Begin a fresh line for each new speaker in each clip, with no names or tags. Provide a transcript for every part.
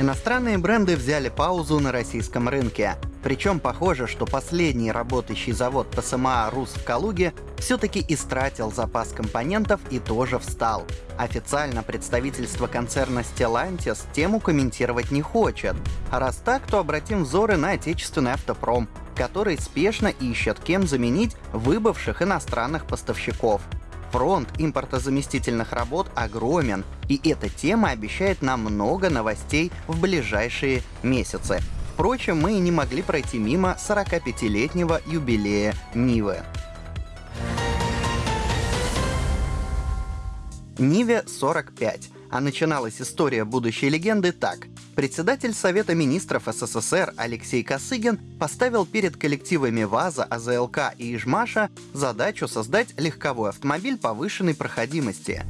Иностранные бренды взяли паузу на российском рынке. Причем похоже, что последний работающий завод ТСМА «Рус» в Калуге все-таки истратил запас компонентов и тоже встал. Официально представительство концерна Stellantis тему комментировать не хочет. А раз так, то обратим взоры на отечественный автопром, который спешно ищет кем заменить выбывших иностранных поставщиков. Фронт импортозаместительных работ огромен, и эта тема обещает нам много новостей в ближайшие месяцы. Впрочем, мы не могли пройти мимо 45-летнего юбилея Нивы. Ниве 45, а начиналась история будущей легенды так. Председатель Совета министров СССР Алексей Косыгин поставил перед коллективами ВАЗа, АЗЛК и Ижмаша задачу создать легковой автомобиль повышенной проходимости.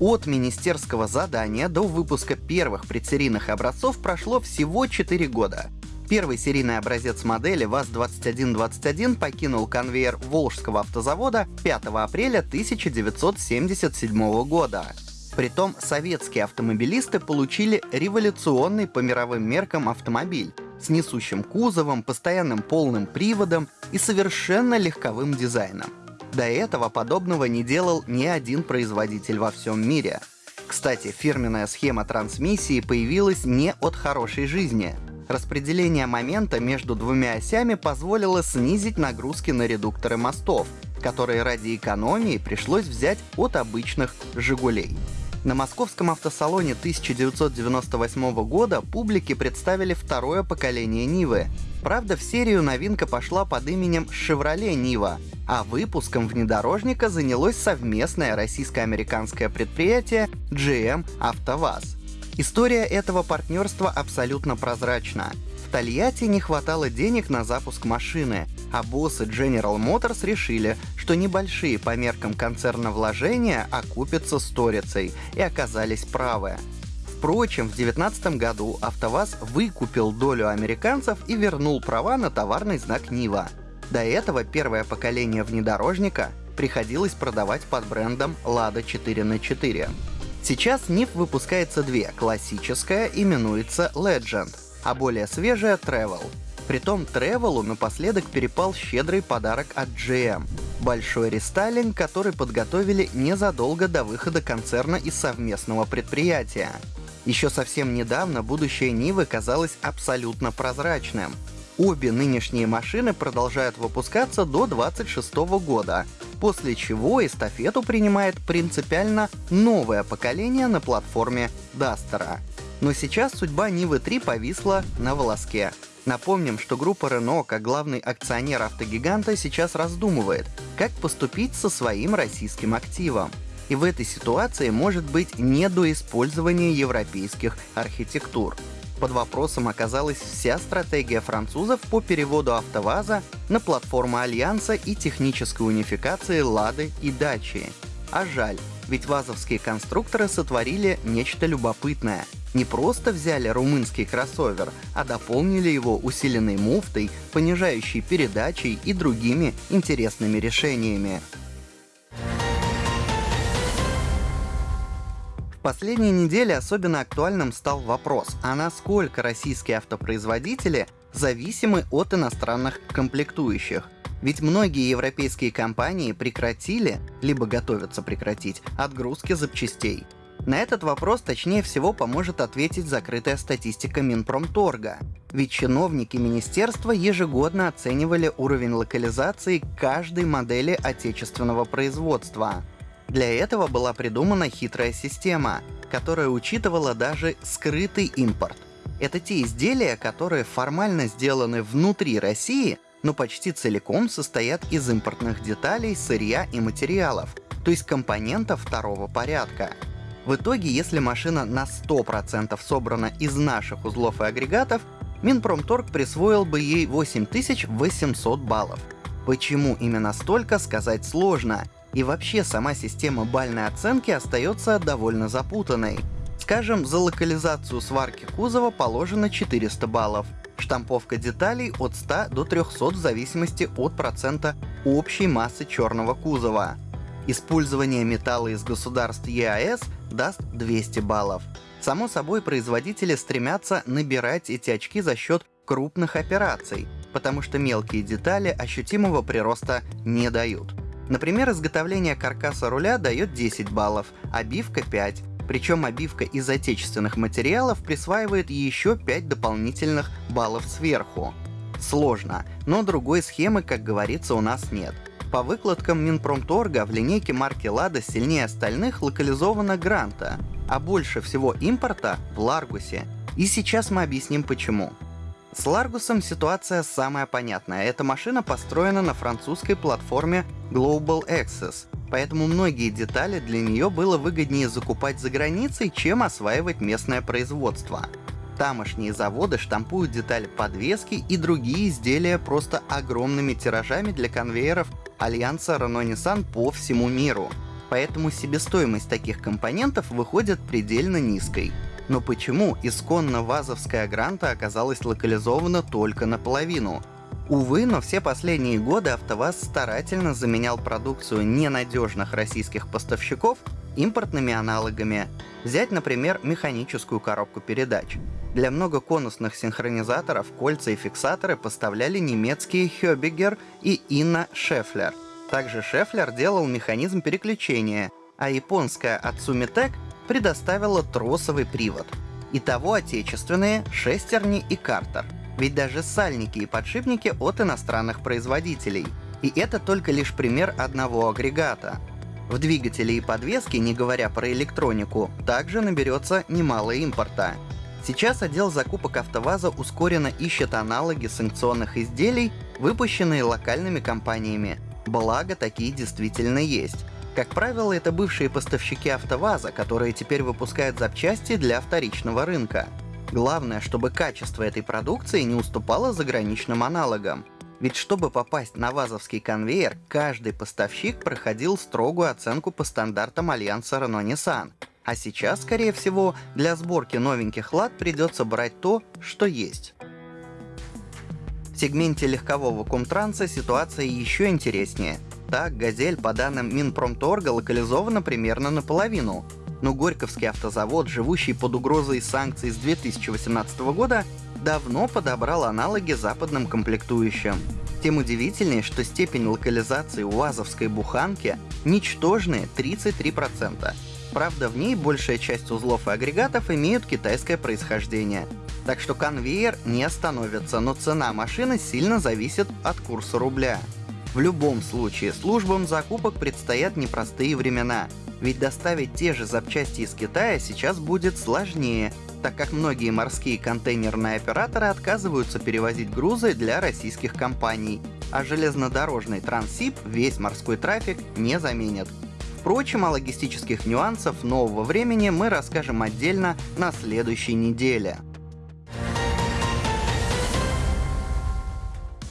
От министерского задания до выпуска первых предсерийных образцов прошло всего 4 года. Первый серийный образец модели ВАЗ-2121 покинул конвейер Волжского автозавода 5 апреля 1977 года. Притом советские автомобилисты получили революционный по мировым меркам автомобиль с несущим кузовом, постоянным полным приводом и совершенно легковым дизайном. До этого подобного не делал ни один производитель во всем мире. Кстати, фирменная схема трансмиссии появилась не от хорошей жизни. Распределение момента между двумя осями позволило снизить нагрузки на редукторы мостов, которые ради экономии пришлось взять от обычных «Жигулей». На московском автосалоне 1998 года публике представили второе поколение Нивы. Правда, в серию новинка пошла под именем Chevrolet Нива, а выпуском внедорожника занялось совместное российско-американское предприятие GM «АвтоВАЗ». История этого партнерства абсолютно прозрачна. В Тольятти не хватало денег на запуск машины, а боссы General Motors решили, что небольшие по меркам концерна вложения окупятся сторицей, и оказались правы. Впрочем, в 2019 году АвтоВАЗ выкупил долю американцев и вернул права на товарный знак Нива. До этого первое поколение внедорожника приходилось продавать под брендом Lada 4 на 4 Сейчас Нив выпускается две, классическая именуется Legend, а более свежая Travel. Притом Тревелу напоследок перепал щедрый подарок от GM — большой рестайлинг, который подготовили незадолго до выхода концерна из совместного предприятия. Еще совсем недавно будущее Нивы казалось абсолютно прозрачным. Обе нынешние машины продолжают выпускаться до 2026 года, после чего эстафету принимает принципиально новое поколение на платформе Дастера. Но сейчас судьба Нивы 3 повисла на волоске. Напомним, что группа Renault, как главный акционер автогиганта, сейчас раздумывает, как поступить со своим российским активом. И в этой ситуации может быть недоиспользование европейских архитектур. Под вопросом оказалась вся стратегия французов по переводу АвтоВАЗа на платформу Альянса и технической унификации Лады и Дачи. А жаль, ведь вазовские конструкторы сотворили нечто любопытное. Не просто взяли румынский кроссовер, а дополнили его усиленной муфтой, понижающей передачей и другими интересными решениями. последние недели особенно актуальным стал вопрос, а насколько российские автопроизводители зависимы от иностранных комплектующих. Ведь многие европейские компании прекратили, либо готовятся прекратить, отгрузки запчастей. На этот вопрос точнее всего поможет ответить закрытая статистика Минпромторга. Ведь чиновники министерства ежегодно оценивали уровень локализации каждой модели отечественного производства. Для этого была придумана хитрая система, которая учитывала даже скрытый импорт. Это те изделия, которые формально сделаны внутри России, но почти целиком состоят из импортных деталей, сырья и материалов, то есть компонентов второго порядка. В итоге, если машина на 100% собрана из наших узлов и агрегатов, Минпромторг присвоил бы ей 8800 баллов. Почему именно столько, сказать сложно, и вообще сама система бальной оценки остается довольно запутанной. Скажем, за локализацию сварки кузова положено 400 баллов, штамповка деталей от 100 до 300 в зависимости от процента общей массы черного кузова. Использование металла из государств ЕАЭС даст 200 баллов. Само собой, производители стремятся набирать эти очки за счет крупных операций, потому что мелкие детали ощутимого прироста не дают. Например, изготовление каркаса руля дает 10 баллов, обивка 5, причем обивка из отечественных материалов присваивает еще 5 дополнительных баллов сверху. Сложно, но другой схемы, как говорится, у нас нет. По выкладкам Минпромторга в линейке марки «Лада» сильнее остальных локализована Гранта, а больше всего импорта в Ларгусе. И сейчас мы объясним почему. С Ларгусом ситуация самая понятная. Эта машина построена на французской платформе Global Access, поэтому многие детали для нее было выгоднее закупать за границей, чем осваивать местное производство. Тамошние заводы штампуют детали подвески и другие изделия просто огромными тиражами для конвейеров альянса Renault-Nissan по всему миру. Поэтому себестоимость таких компонентов выходит предельно низкой. Но почему исконно вазовская гранта оказалась локализована только наполовину? Увы, но все последние годы АвтоВАЗ старательно заменял продукцию ненадежных российских поставщиков импортными аналогами. Взять, например, механическую коробку передач. Для многоконусных синхронизаторов кольца и фиксаторы поставляли немецкие Höbiger и Инна Шефлер. Также Шефлер делал механизм переключения, а японская Atsumitec предоставила тросовый привод. Итого отечественные, шестерни и картер. Ведь даже сальники и подшипники от иностранных производителей. И это только лишь пример одного агрегата. В двигателе и подвеске, не говоря про электронику, также наберется немало импорта. Сейчас отдел закупок АвтоВАЗа ускоренно ищет аналоги санкционных изделий, выпущенные локальными компаниями. Благо, такие действительно есть. Как правило, это бывшие поставщики АвтоВАЗа, которые теперь выпускают запчасти для вторичного рынка. Главное, чтобы качество этой продукции не уступало заграничным аналогам. Ведь чтобы попасть на ВАЗовский конвейер, каждый поставщик проходил строгую оценку по стандартам Альянса Renault-Nissan. А сейчас, скорее всего, для сборки новеньких лад придется брать то, что есть. В сегменте легкового комтранса ситуация еще интереснее. Так, «Газель» по данным Минпромторга локализована примерно наполовину. Но Горьковский автозавод, живущий под угрозой санкций с 2018 года, давно подобрал аналоги западным комплектующим. Тем удивительнее, что степень локализации УАЗовской буханки ничтожные 33%. Правда, в ней большая часть узлов и агрегатов имеют китайское происхождение. Так что конвейер не остановится, но цена машины сильно зависит от курса рубля. В любом случае, службам закупок предстоят непростые времена, ведь доставить те же запчасти из Китая сейчас будет сложнее, так как многие морские контейнерные операторы отказываются перевозить грузы для российских компаний, а железнодорожный Транссиб весь морской трафик не заменит. Впрочем, о логистических нюансах нового времени мы расскажем отдельно на следующей неделе.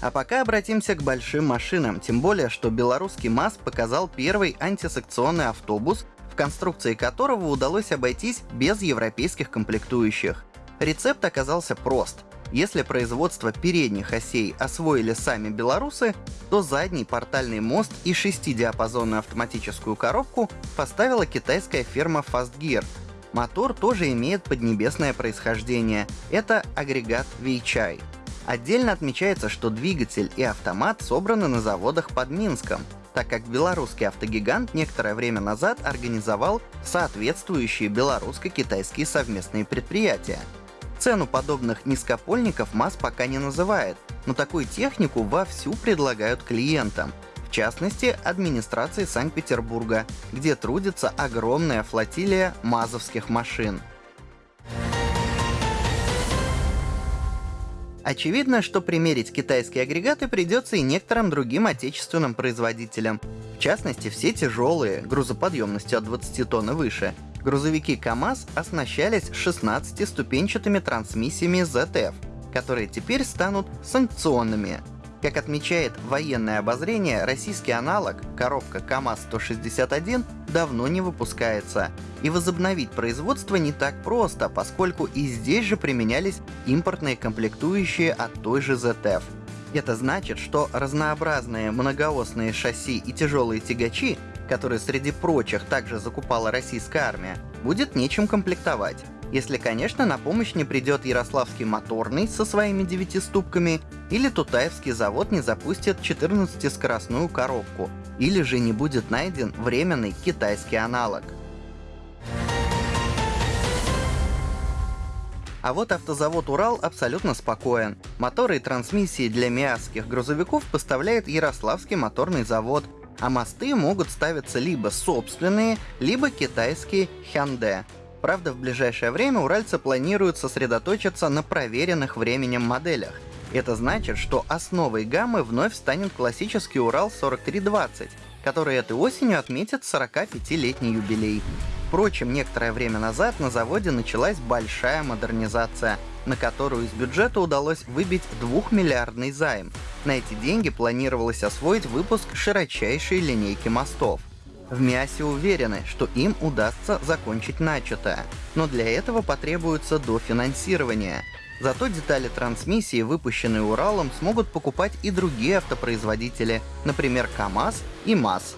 А пока обратимся к большим машинам, тем более, что белорусский МАЗ показал первый антисекционный автобус, в конструкции которого удалось обойтись без европейских комплектующих. Рецепт оказался прост. Если производство передних осей освоили сами белорусы, то задний портальный мост и шестидиапазонную автоматическую коробку поставила китайская фирма Fastgear. Мотор тоже имеет поднебесное происхождение. Это агрегат Weichai. Отдельно отмечается, что двигатель и автомат собраны на заводах под Минском, так как белорусский автогигант некоторое время назад организовал соответствующие белорусско-китайские совместные предприятия. Цену подобных низкопольников МАЗ пока не называет, но такую технику вовсю предлагают клиентам, в частности, администрации Санкт-Петербурга, где трудится огромная флотилия мазовских машин. Очевидно, что примерить китайские агрегаты придется и некоторым другим отечественным производителям. В частности, все тяжелые, грузоподъемностью от 20 тонн и выше, грузовики КАМАЗ оснащались 16-ступенчатыми трансмиссиями ZF, которые теперь станут санкционными. Как отмечает военное обозрение, российский аналог, коробка КАМАЗ-161, давно не выпускается. И возобновить производство не так просто, поскольку и здесь же применялись импортные комплектующие от той же ZF. Это значит, что разнообразные многоосные шасси и тяжелые тягачи который среди прочих также закупала российская армия, будет нечем комплектовать. Если, конечно, на помощь не придет Ярославский моторный со своими девятиступками, или Тутаевский завод не запустит 14-скоростную коробку, или же не будет найден временный китайский аналог. А вот автозавод «Урал» абсолютно спокоен. Моторы и трансмиссии для миасских грузовиков поставляет Ярославский моторный завод, а мосты могут ставиться либо собственные, либо китайские Hyundai. Правда, в ближайшее время уральцы планируют сосредоточиться на проверенных временем моделях. Это значит, что основой гаммы вновь станет классический Урал 4320, который этой осенью отметит 45-летний юбилей. Впрочем, некоторое время назад на заводе началась большая модернизация, на которую из бюджета удалось выбить двухмиллиардный займ. На эти деньги планировалось освоить выпуск широчайшей линейки мостов. В МИАСе уверены, что им удастся закончить начатое, но для этого потребуется дофинансирование. Зато детали трансмиссии, выпущенные Уралом, смогут покупать и другие автопроизводители, например, КАМАЗ и МАЗ.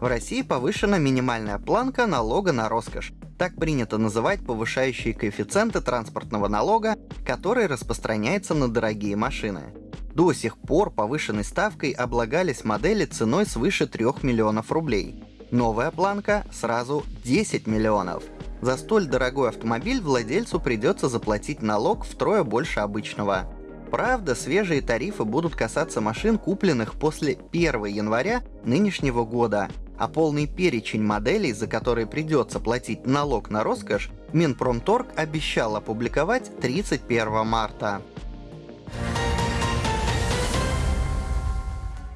В России повышена минимальная планка налога на роскошь. Так принято называть повышающие коэффициенты транспортного налога, который распространяется на дорогие машины. До сих пор повышенной ставкой облагались модели ценой свыше 3 миллионов рублей. Новая планка сразу 10 миллионов. За столь дорогой автомобиль владельцу придется заплатить налог втрое больше обычного. Правда, свежие тарифы будут касаться машин, купленных после 1 января нынешнего года, а полный перечень моделей, за которые придется платить налог на роскошь, Минпромторг обещал опубликовать 31 марта.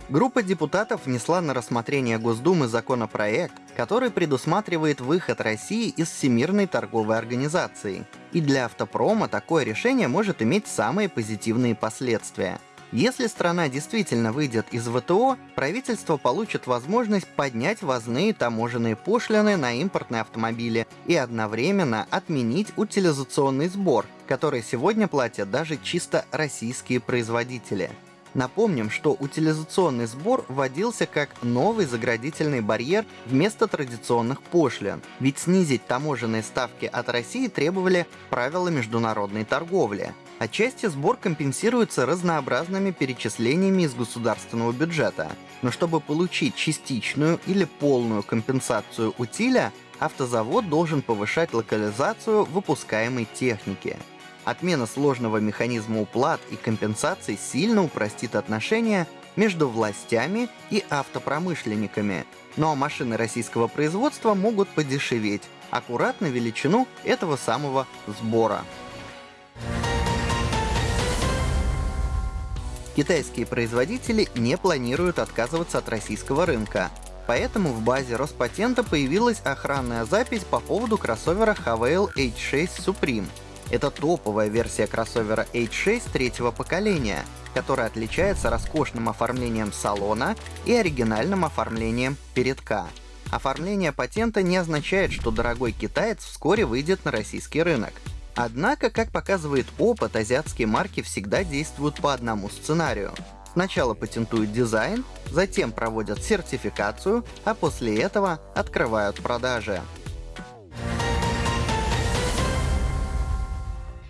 Группа депутатов внесла на рассмотрение Госдумы законопроект, который предусматривает выход России из Всемирной торговой организации. И для автопрома такое решение может иметь самые позитивные последствия – если страна действительно выйдет из ВТО, правительство получит возможность поднять возные таможенные пошлины на импортные автомобили и одновременно отменить утилизационный сбор, который сегодня платят даже чисто российские производители. Напомним, что утилизационный сбор вводился как новый заградительный барьер вместо традиционных пошлин, ведь снизить таможенные ставки от России требовали правила международной торговли. Отчасти сбор компенсируется разнообразными перечислениями из государственного бюджета. Но чтобы получить частичную или полную компенсацию утиля, автозавод должен повышать локализацию выпускаемой техники. Отмена сложного механизма уплат и компенсаций сильно упростит отношения между властями и автопромышленниками. Но машины российского производства могут подешеветь, аккуратно величину этого самого сбора. Китайские производители не планируют отказываться от российского рынка. Поэтому в базе Роспатента появилась охранная запись по поводу кроссовера Havail H6 Supreme. Это топовая версия кроссовера H6 третьего поколения, которая отличается роскошным оформлением салона и оригинальным оформлением передка. Оформление патента не означает, что дорогой китаец вскоре выйдет на российский рынок. Однако, как показывает опыт, азиатские марки всегда действуют по одному сценарию. Сначала патентуют дизайн, затем проводят сертификацию, а после этого открывают продажи.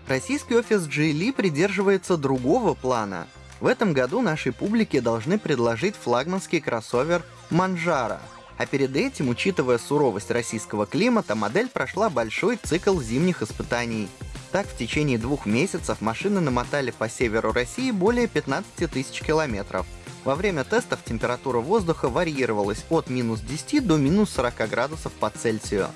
Российский офис Geely придерживается другого плана. В этом году нашей публике должны предложить флагманский кроссовер Manjaro — а перед этим, учитывая суровость российского климата, модель прошла большой цикл зимних испытаний. Так, в течение двух месяцев машины намотали по северу России более 15 тысяч километров. Во время тестов температура воздуха варьировалась от минус 10 до минус 40 градусов по Цельсию.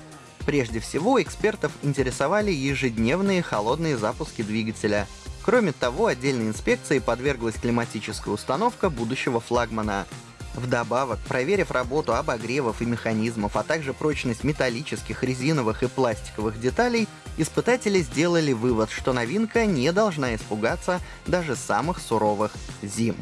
Прежде всего, экспертов интересовали ежедневные холодные запуски двигателя. Кроме того, отдельной инспекции подверглась климатическая установка будущего флагмана. Вдобавок, проверив работу обогревов и механизмов, а также прочность металлических, резиновых и пластиковых деталей, испытатели сделали вывод, что новинка не должна испугаться даже самых суровых зим.